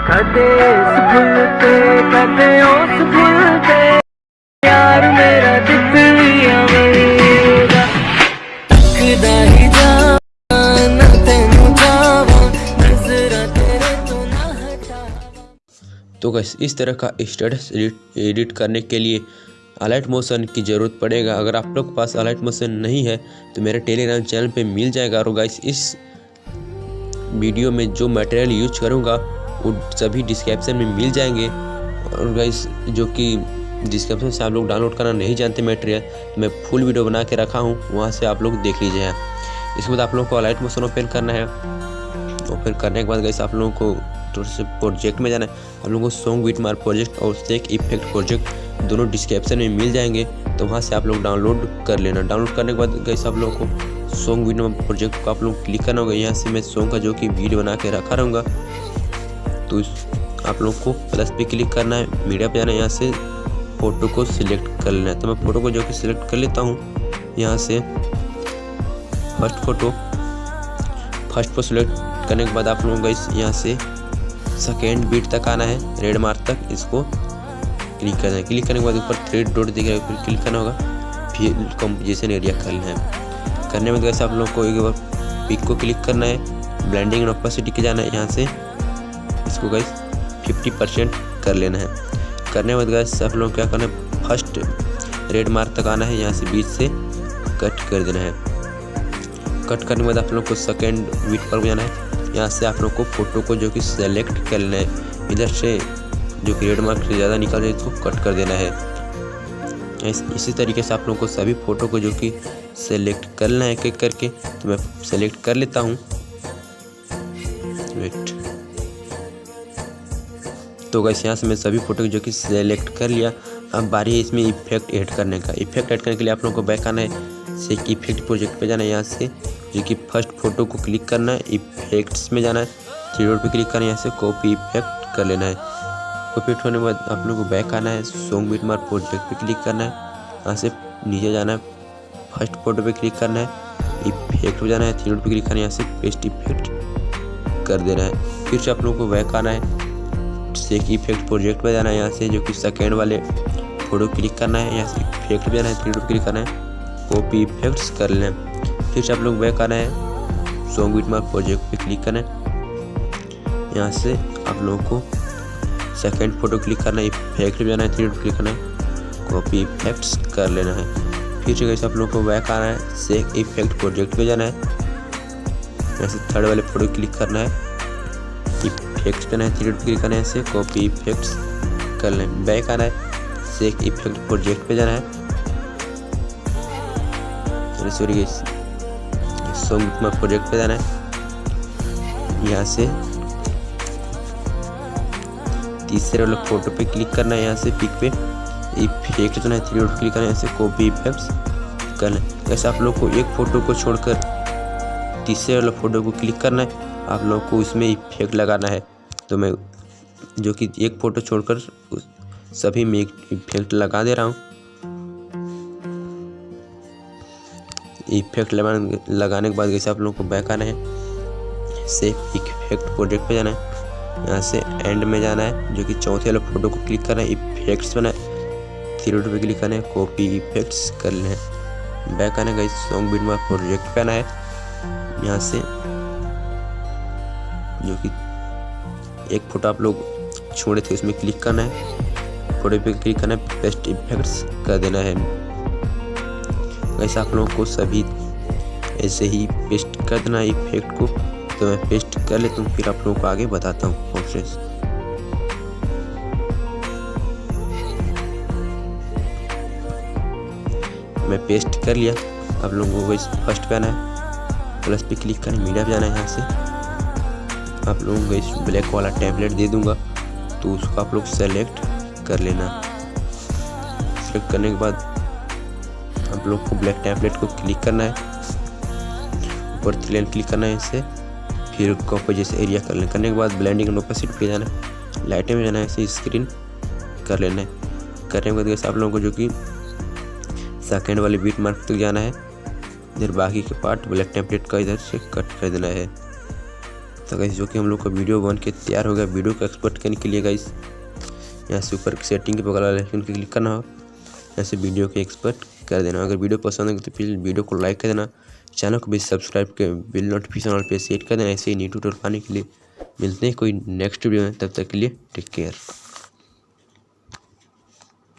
कदे भुलते कदे भुलते यार मेरा तेरे तो हटावा। तो गैस इस तरह का स्टेटस एडिट एडिट करने के लिए अलाइट मोशन की ज़रूरत पड़ेगा। अगर आप लोग के पास अलाइट मोशन नहीं है तो मेरे टेलीग्राम चैनल पे मिल जाएगा। और इस वीडियो में जो मटेरियल यूज़ करूँगा वो सभी डिस्क्रिप्शन में मिल जाएँगे। और गाइस जो कि डिस्क्रिप्शन से आप लोग डाउनलोड करना नहीं जानते मटेरियल तो मैं फुल वीडियो बना के रखा हूँ, वहाँ से आप लोग देख लीजिए इसके बाद आप लोगों को अलाइट मोशन ओपन करना है। ओपन करने के बाद गैस आप लोगों को थोड़ा से प्रोजेक्ट में जाना है। आप लोगों को सॉन्ग बीट मार प्रोजेक्ट और स्टेक इफ़ेक्ट प्रोजेक्ट दोनों डिस्क्रिप्शन में मिल जाएँगे तो वहाँ से आप लोग डाउनलोड कर लेना। डाउनलोड करने के बाद गैस आप लोगों को सॉन्ग बीट मार प्रोजेक्ट को आप लोग क्लिक करना होगा। यहाँ से मैं सॉन्ग का जो कि वीडियो बना के रखा रहूँगा। तो इस- आप लोग को प्लस पे क्लिक करना है। मीडिया पे जाना है, यहाँ से फ़ोटो को सिलेक्ट कर लेना है। तो मैं फ़ोटो को जो कि सिलेक्ट कर लेता हूँ, यहाँ से फ़र्स्ट फ़ोटो फ़र्स्ट को सिलेक्ट करने के बाद आप लोगों को इस यहाँ से सेकेंड बीट तक आना है रेड मार्क तक इसको क्लिक करना है। क्लिक करने के बाद ऊपर थ्रेड डॉट दिख रहा है, फिर क्लिक करना होगा। फिर कंपोजिशन एरिया करना है। करने में कैसे आप लोगों को एक बार पिक को क्लिक करना है। ब्लेंडिंग एंड ऑपोसिटी के जाना है, यहाँ से इसको गैस फिफ्टी परसेंट कर लेना है। करने के बाद गैस आप लोगों क्या करना है? फ़र्स्ट रेड मार्क तक आना है यहाँ से बीच से कट कर देना है। कट करने के बाद आप लोग को सेकेंड बीट पर जाना है। यहाँ से आप लोग को फ़ोटो को जो कि सेलेक्ट कर लेना है। इधर से जो कि रेड मार्क से ज़्यादा निकल जाए इसको कट कर देना है। इस, इसी तरीके से आप लोग को सभी फ़ोटो को जो कि सेलेक्ट कर लेना है एक एक करके। तो मैं सेलेक्ट कर लेता हूँ। वेट तो गैस यहाँ से मैं सभी फ़ोटो जो कि सेलेक्ट कर लिया। अब बारी है इसमें इफ़ेक्ट ऐड करने का। इफ़ेक्ट ऐड करने के लिए आप लोगों को बैक आना है। से इफ़ेक्ट प्रोजेक्ट पे जाना है यहाँ से। जो कि फ़र्स्ट फ़ोटो को क्लिक करना है। इफेक्ट्स में जाना है। थ्री डॉट पे क्लिक करना है। यहाँ से कॉपी इफ़ेक्ट कर लेना है। कॉपी इफ़ेक्ट होने के बाद आप लोगों को बैक आना है। सॉन्ग बीट मार प्रोजेक्ट पे क्लिक करना है। यहाँ से नीचे जाना है। फ़र्स्ट फ़ोटो पे क्लिक करना है। इफ़ेक्ट पे जाना है। थ्री डॉट पे क्लिक करना है। यहाँ से पेस्ट इफ़ेक्ट कर देना है। फिर से आप लोगों को बैक आना है। सेक इफ़ेक्ट प्रोजेक्ट पर जाना है यहाँ से, जो कि सेकेंड वाले फ़ोटो क्लिक करना है, यहाँ से इफ़ेक्ट पे जाना है थ्री क्लिक करना है कॉपी इफेक्ट्स कर लेना है फिर से आप लोग बैक आना है सॉन्ग बीट मार्क प्रोजेक्ट पे क्लिक करना है। यहाँ से आप लोगों को सेकेंड फ़ोटो क्लिक करना है इफ़ेक्ट पे जाना है थ्री क्लिक करना है कॉपी इफेक्ट्स कर लेना है। फिर से कैसे आप लोगों को बैक आना है सेक इफ़ेक्ट प्रोजेक्ट पे जाना है। यहाँ से थर्ड वाले फ़ोटो क्लिक करना है इफेक्ट्स पे है थ्री क्लिक करना है ऐसे कॉपी इफेक्ट्स कर लें। बैक आना है सेक इफ़ेक्ट प्रोजेक्ट पे जाना है। सॉरी सॉन्ग में प्रोजेक्ट पे जाना है। यहाँ से तीसरे वाले फ़ोटो पे क्लिक करना है, यहाँ से पिक पे। इफ़ेक्ट जो है थ्री डॉट क्लिक करना है ऐसे कॉपी इफेक्ट्स कर लें। ऐसे आप लोग को एक फ़ोटो को छोड़कर तीसरे वाले फ़ोटो को क्लिक करना है। आप लोग को इसमें इफ़ेक्ट लगाना है। तो मैं जो कि एक फ़ोटो छोड़कर सभी में एक इफ़ेक्ट लगा दे रहा हूँ। इफ़ेक्ट लगाने के बाद जैसे आप लोगों को बैक आना है सेफ़ इफ़ेक्ट प्रोजेक्ट पे जाना है। यहाँ से एंड में जाना है, जो कि चौथे वाले फ़ोटो को क्लिक करना है इफेक्ट्स बना थ्री पे क्लिक करना है कॉपी इफेक्ट्स कर लेना है। बैक आना है सॉन्ग बीट मार्क प्रोजेक्ट पे आना है। यहाँ से जो कि एक फ़ोटो आप लोग छोड़े थे, उसमें क्लिक करना है। फ़ोटो पे क्लिक करना है पेस्ट इफेक्ट्स कर देना है। वैसे आप लोगों को सभी ऐसे ही पेस्ट कर देना है इफ़ेक्ट को। तो मैं पेस्ट कर लेता हूँ, फिर आप लोगों को आगे बताता हूँ प्रोसेस मैं पेस्ट कर लिया। आप लोगों को फ़र्स्ट पे आना है। प्लस पे क्लिक करना मीडिया पे जाना है यहाँ से। आप लोगों को इस ब्लैक वाला टैबलेट दे दूँगा तो उसको आप लोग सेलेक्ट कर लेना। सेलेक्ट करने के बाद आप लोग को ब्लैक टैबलेट को क्लिक करना है। ऊपर थ्री क्लिक करना है इससे फिर कॉपर जैसे एरिया कर लेना करने के बाद ब्लैंडिंग एंड ओपेसिटी पे जाना है। लाइटें में जाना है, इसे स्क्रीन कर लेना है। करने के बाद आप लोगों को जो कि सेकेंड वाले बीट मार्क तक जाना है। इधर बाकी के पार्ट ब्लैक टेम्पलेट का इधर से कट कर देना है। तो गई जो कि हम लोग का वीडियो बन के तैयार हो गया। वीडियो को एक्सपोर्ट करने के लिए गई यहाँ से ऊपर सेटिंग के बगल वाले आइकन क्लिक करना हो। यहाँ से वीडियो को एक्सपोर्ट कर देना अगर वीडियो पसंद आएगा तो प्लीज़ वीडियो को लाइक कर देना। चैनल को भी सब्सक्राइब कर बिल नोटिफिकेशन पे सेट कर देना। ऐसे ही न्यू ट्यूटोरियल पाने के लिए मिलते हैं कोई नेक्स्ट वीडियो में। तब तक के लिए टेक केयर